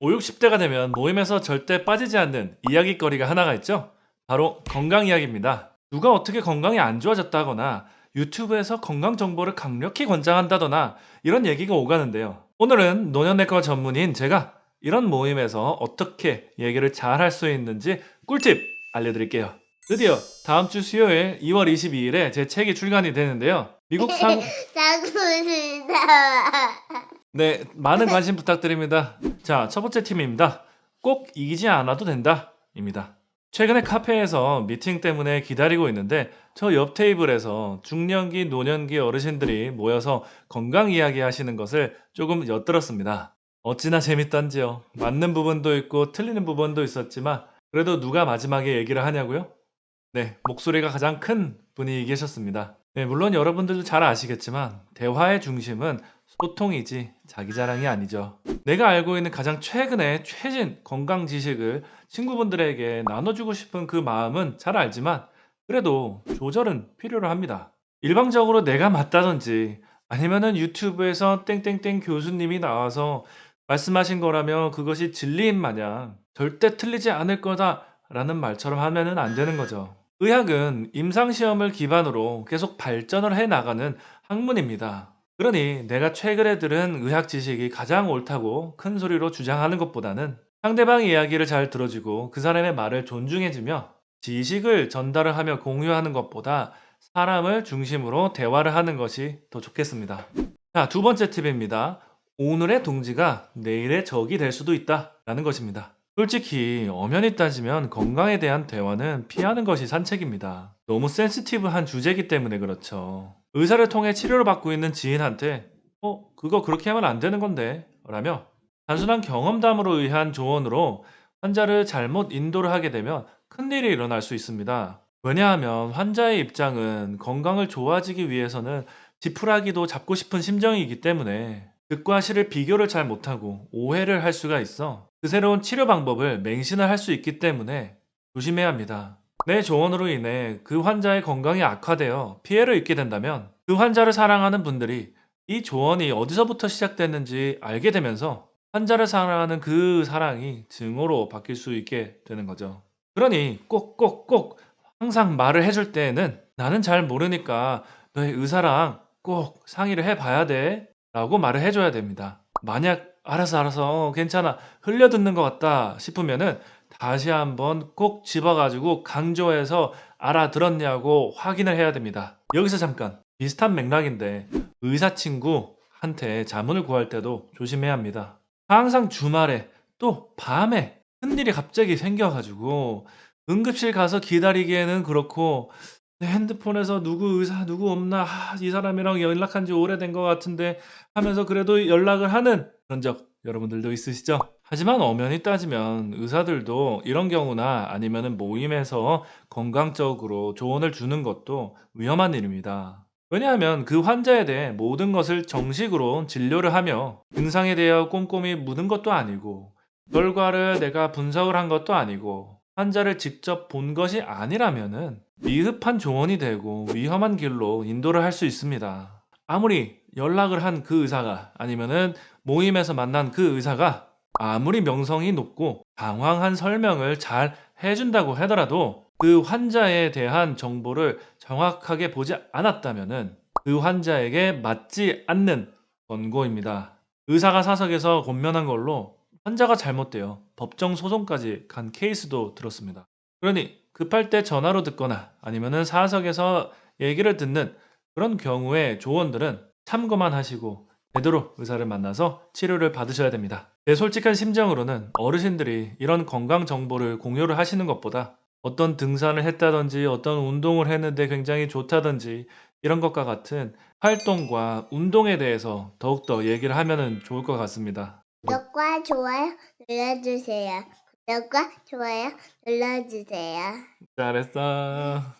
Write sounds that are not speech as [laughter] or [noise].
5, 60대가 되면 모임에서 절대 빠지지 않는 이야기거리가 하나가 있죠. 바로 건강 이야기입니다. 누가 어떻게 건강이 안 좋아졌다거나 유튜브에서 건강 정보를 강력히 권장한다거나 이런 얘기가 오가는데요. 오늘은 노년내과 전문인 제가 이런 모임에서 어떻게 얘기를 잘 할 수 있는지 꿀팁 알려드릴게요. 드디어 다음 주 수요일 2월 22일에 제 책이 출간이 되는데요. 미국 싶다. [laughs] 네, 많은 관심 부탁드립니다. 자, 첫 번째 팀입니다. 꼭 이기지 않아도 된다. 입니다. 최근에 카페에서 미팅 때문에 기다리고 있는데 저 옆 테이블에서 중년기, 노년기 어르신들이 모여서 건강 이야기 하시는 것을 조금 엿들었습니다. 어찌나 재밌던지요. 맞는 부분도 있고 틀리는 부분도 있었지만 그래도 누가 마지막에 얘기를 하냐고요? 네, 목소리가 가장 큰 분이 계셨습니다. 네, 물론 여러분들도 잘 아시겠지만 대화의 중심은 소통이지 자기 자랑이 아니죠. 내가 알고 있는 가장 최근의 최신 건강 지식을 친구분들에게 나눠주고 싶은 그 마음은 잘 알지만 그래도 조절은 필요로 합니다. 일방적으로 내가 맞다든지 아니면은 유튜브에서 땡땡땡 교수님이 나와서 말씀하신 거라며 그것이 진리인 마냥 절대 틀리지 않을 거다 라는 말처럼 하면은 안 되는 거죠. 의학은 임상시험을 기반으로 계속 발전을 해 나가는 학문입니다. 그러니 내가 최근에 들은 의학 지식이 가장 옳다고 큰 소리로 주장하는 것보다는 상대방 이야기를 잘 들어주고 그 사람의 말을 존중해주며 지식을 전달을 하며 공유하는 것보다 사람을 중심으로 대화를 하는 것이 더 좋겠습니다. 자, 두 번째 팁입니다. 오늘의 동지가 내일의 적이 될 수도 있다 라는 것입니다. 솔직히 엄연히 따지면 건강에 대한 대화는 피하는 것이 산책입니다. 너무 센시티브한 주제이기 때문에 그렇죠. 의사를 통해 치료를 받고 있는 지인한테 어, 그거 그렇게 하면 안 되는 건데 라며 단순한 경험담으로 의한 조언으로 환자를 잘못 인도를 하게 되면 큰일이 일어날 수 있습니다. 왜냐하면 환자의 입장은 건강을 좋아지기 위해서는 지푸라기도 잡고 싶은 심정이기 때문에 득과 실을 비교를 잘 못하고 오해를 할 수가 있어 그 새로운 치료 방법을 맹신을 할 수 있기 때문에 조심해야 합니다. 내 조언으로 인해 그 환자의 건강이 악화되어 피해를 입게 된다면 그 환자를 사랑하는 분들이 이 조언이 어디서부터 시작됐는지 알게 되면서 환자를 사랑하는 그 사랑이 증오로 바뀔 수 있게 되는 거죠. 그러니 꼭꼭꼭 항상 말을 해줄 때에는 나는 잘 모르니까 너의 의사랑 꼭 상의를 해봐야 돼 라고 말을 해줘야 됩니다. 만약 알아서 알아서 어, 괜찮아 흘려듣는 것 같다 싶으면은 다시 한번 꼭 집어가지고 강조해서 알아들었냐고 확인을 해야 됩니다. 여기서 잠깐 비슷한 맥락인데 의사 친구한테 자문을 구할 때도 조심해야 합니다. 항상 주말에 또 밤에 큰일이 갑자기 생겨가지고 응급실 가서 기다리기에는 그렇고 내 핸드폰에서 누구 의사 누구 없나 아, 이 사람이랑 연락한 지 오래된 것 같은데 하면서 그래도 연락을 하는 그런 적 여러분들도 있으시죠? 하지만 엄연히 따지면 의사들도 이런 경우나 아니면은 모임에서 건강적으로 조언을 주는 것도 위험한 일입니다. 왜냐하면 그 환자에 대해 모든 것을 정식으로 진료를 하며 증상에 대하여 꼼꼼히 묻은 것도 아니고 결과를 내가 분석을 한 것도 아니고 환자를 직접 본 것이 아니라면은 미흡한 조언이 되고 위험한 길로 인도를 할 수 있습니다. 아무리 연락을 한 그 의사가 아니면은 모임에서 만난 그 의사가 아무리 명성이 높고 방황한 설명을 잘 해준다고 하더라도 그 환자에 대한 정보를 정확하게 보지 않았다면은 그 환자에게 맞지 않는 권고입니다. 의사가 사석에서 권면한 걸로 환자가 잘못되어 법정 소송까지 간 케이스도 들었습니다. 그러니 급할 때 전화로 듣거나 아니면은 사석에서 얘기를 듣는 그런 경우에 조언들은 참고만 하시고 제대로 의사를 만나서 치료를 받으셔야 됩니다. 내 솔직한 심정으로는 어르신들이 이런 건강 정보를 공유를 하시는 것보다 어떤 등산을 했다든지 어떤 운동을 했는데 굉장히 좋다든지 이런 것과 같은 활동과 운동에 대해서 더욱더 얘기를 하면 좋을 것 같습니다. 구독과 좋아요 눌러주세요. 구독과 좋아요 눌러주세요. 잘했어.